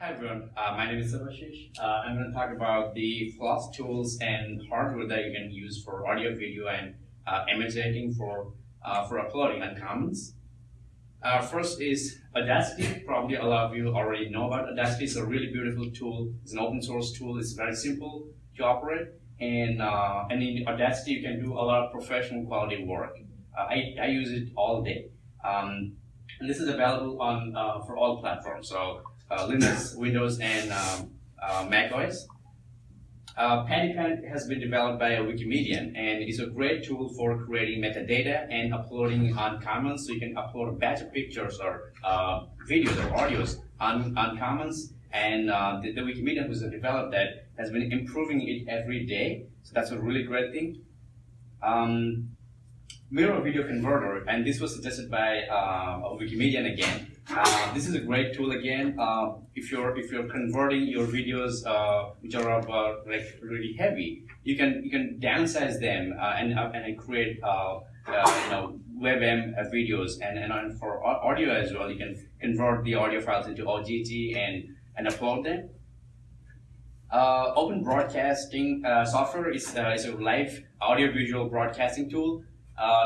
Hi everyone, uh, my name is Subhashish. Uh, I'm going to talk about the Floss tools and hardware that you can use for audio, video, and uh, image editing for uh, for uploading and comments. Uh, first is Audacity. Probably a lot of you already know about Audacity. It's a really beautiful tool. It's an open source tool. It's very simple to operate, and uh, and in Audacity you can do a lot of professional quality work. I I use it all day. Um, and this is available on for all platforms. So Linux, Windows, and um, uh, Mac OS. Uh, Pattypan has been developed by a Wikimedian and is a great tool for creating metadata and uploading on Commons. So you can upload a batch pictures or uh, videos or audios on, on Commons. And uh, the, the Wikimedian who's developed that has been improving it every day. So that's a really great thing. Um, Miro Video Converter, and this was suggested by uh, Wikimedian again. Uh, this is a great tool again. Uh, if you're if you're converting your videos uh, which are uh, like really heavy, you can you can downsize them uh, and and create you know WebM videos and and for audio as well. You can convert the audio files into OGG and and upload them. open broadcasting software is is a live audio visual broadcasting tool.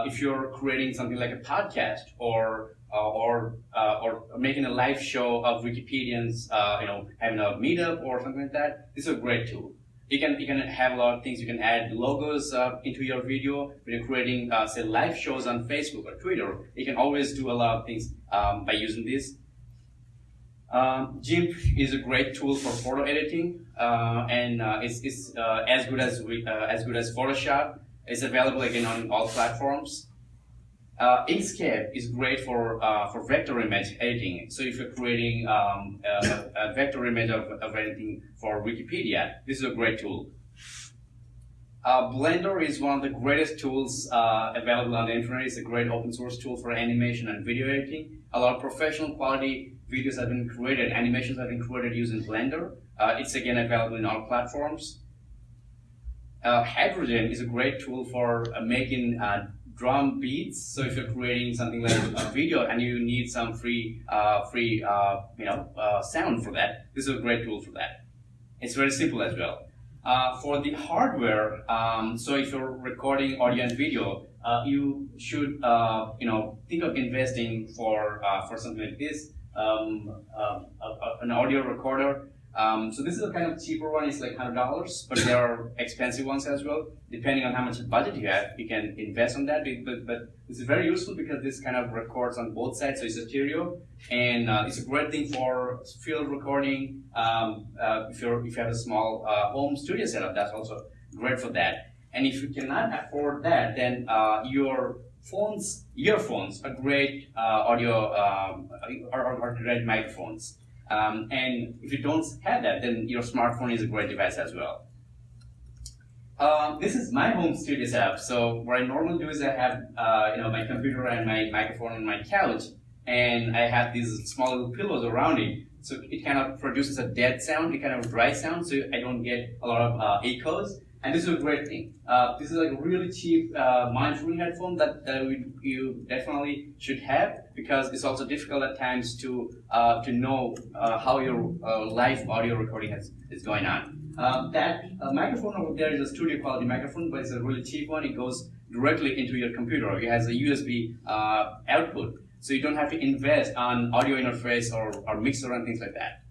If you're creating something like a podcast or uh, or uh, or making a live show of Wikipedians, uh, you know, having a meetup or something like that. This is a great tool. You can you can have a lot of things. You can add logos uh, into your video when you're creating, uh, say, live shows on Facebook or Twitter. You can always do a lot of things um, by using this. Um, GIMP is a great tool for photo editing, uh, and it's, it's as good as as good as Photoshop. It's available again on all platforms. Uh, Inkscape is great for uh, for vector image editing. So if you're creating um, a, a, vector image of, of anything for Wikipedia, this is a great tool. Uh, Blender is one of the greatest tools uh, available on the internet. It's a great open source tool for animation and video editing. A lot of professional quality videos have been created, animations have been created using Blender. Uh, it's again available in all platforms. Uh, Hydrogen is a great tool for making drum beats. So if you're creating something like a video and you need some free, uh, free, uh, you know, uh, sound for that, this is a great tool for that. It's very simple as well. Uh, for the hardware, um, so if you're recording audio and video, uh, you should, uh, you know, think of investing for for something like this, um, an audio recorder um, so this is a kind of cheaper one, it's like $100, but there are expensive ones as well. Depending on how much budget you have, you can invest on that, but, but it's very useful because this kind of records on both sides, so it's a stereo, and uh, it's a great thing for field recording. Um, uh, if, you're, if you have a small uh, home studio setup, that's also great for that. And if you cannot afford that, then uh, your phones, earphones are great uh, audio, um, are, are great microphones. Um, and if you don't have that, then your smartphone is a great device as well. Um, this is my home studio setup. So what I normally do is I have uh, you know my computer and my microphone on my couch, and I have these small little pillows around it. So it kind of produces a dead sound, a kind of dry sound, so I don't get a lot of uh, echoes. And this is a great thing. Uh, this is like a really cheap uh, mind-free headphone that, that we, you definitely should have because it's also difficult at times to uh, to know uh, how your uh, live audio recording has, is going on. Um, that uh, microphone over there is a studio quality microphone, but it's a really cheap one. It goes directly into your computer. It has a USB output, so you don't have to invest on audio interface or, or mixer and things like that.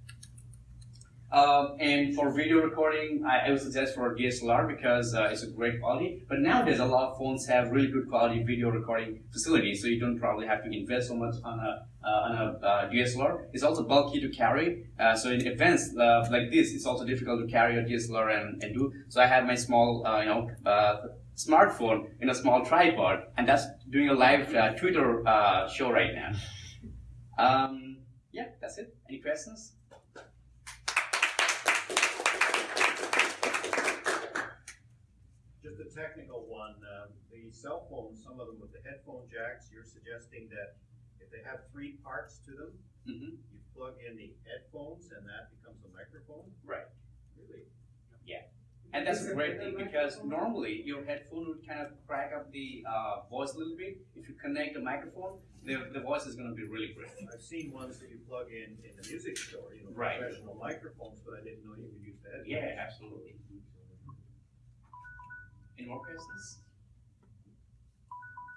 Um, and for video recording, I, I, would suggest for DSLR because uh, it's a great quality. But nowadays, a lot of phones have really good quality video recording facilities, so you don't probably have to invest so much on a, uh, on a uh, DSLR. It's also bulky to carry, uh, so in events uh, like this, it's also difficult to carry a DSLR and, and do. So I have my small, uh, you know, smartphone in a small tripod, and that's doing a live Twitter show right now. Um, yeah, that's it. Any questions? Technical one. Um, the cell phones, some of them with the headphone jacks, you're suggesting that if they have three parts to them, mm -hmm. you plug in the headphones and that becomes a microphone? Right. Really? Yeah. And that's a great thing because normally your headphone would kind of crack up the uh, voice a little bit. If you connect a microphone, the, the voice is going to be really great. I've seen ones that you plug in in the music store, you know, Right. professional microphones, but I didn't know you could use the headphones. Yeah, absolutely. Any more questions?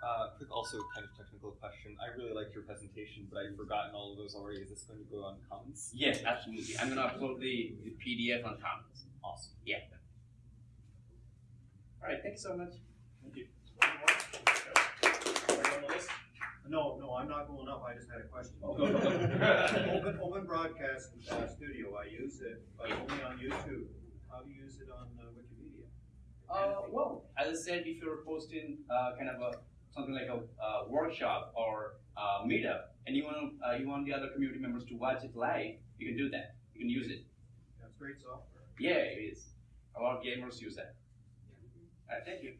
Uh, quick, also kind of technical question. I really liked your presentation, but I've forgotten all of those already. Is this going to go on Commons? Yes, absolutely. I'm gonna upload the, the PDF on Commons. Awesome. Yeah. All right. Thank you so much. Thank you. No, no, I'm not going up, I just had a question. Oh, go, go, go. Open, open broadcast uh, studio, I use it, but only on YouTube. How do you use it on uh, Wikimedia? Uh, well, as I said, if you're posting uh, kind of a something like a uh, workshop or uh, meetup, and you want uh, you want the other community members to watch it live, you can do that. You can use it. That's great software. Yeah, it is. A lot of gamers use that. Right, thank you.